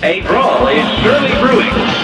A brawl is surely brewing.